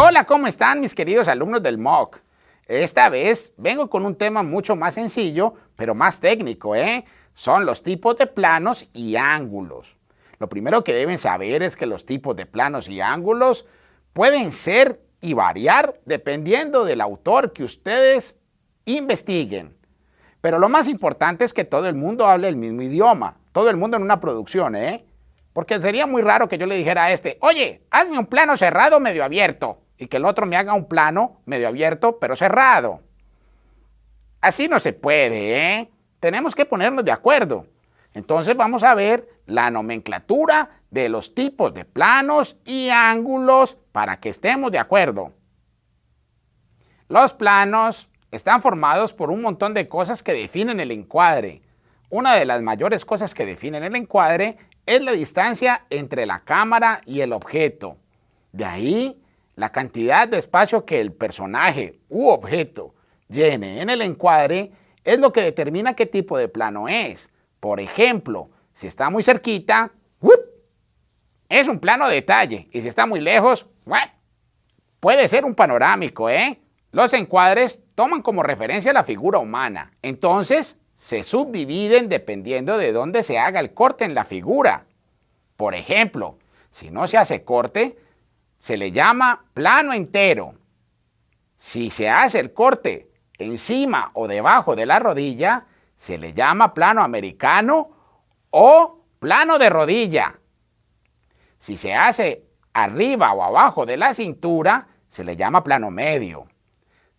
Hola, ¿cómo están mis queridos alumnos del MOOC? Esta vez vengo con un tema mucho más sencillo, pero más técnico, ¿eh? Son los tipos de planos y ángulos. Lo primero que deben saber es que los tipos de planos y ángulos pueden ser y variar dependiendo del autor que ustedes investiguen. Pero lo más importante es que todo el mundo hable el mismo idioma, todo el mundo en una producción, ¿eh? Porque sería muy raro que yo le dijera a este, oye, hazme un plano cerrado medio abierto y que el otro me haga un plano medio abierto pero cerrado. Así no se puede, ¿eh? Tenemos que ponernos de acuerdo. Entonces vamos a ver la nomenclatura de los tipos de planos y ángulos para que estemos de acuerdo. Los planos están formados por un montón de cosas que definen el encuadre. Una de las mayores cosas que definen el encuadre es la distancia entre la cámara y el objeto. De ahí la cantidad de espacio que el personaje u objeto llene en el encuadre es lo que determina qué tipo de plano es. Por ejemplo, si está muy cerquita, es un plano de detalle. Y si está muy lejos, puede ser un panorámico. ¿eh? Los encuadres toman como referencia la figura humana. Entonces, se subdividen dependiendo de dónde se haga el corte en la figura. Por ejemplo, si no se hace corte, se le llama plano entero. Si se hace el corte encima o debajo de la rodilla, se le llama plano americano o plano de rodilla. Si se hace arriba o abajo de la cintura, se le llama plano medio.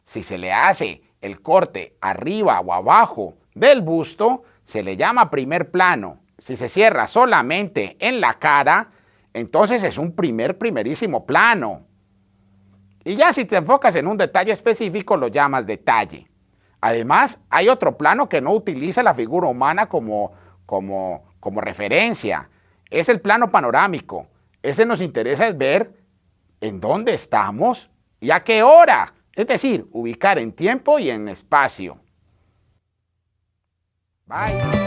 Si se le hace el corte arriba o abajo del busto, se le llama primer plano. Si se cierra solamente en la cara, entonces es un primer, primerísimo plano. Y ya si te enfocas en un detalle específico, lo llamas detalle. Además, hay otro plano que no utiliza la figura humana como, como, como referencia. Es el plano panorámico. Ese nos interesa es ver en dónde estamos y a qué hora. Es decir, ubicar en tiempo y en espacio. Bye.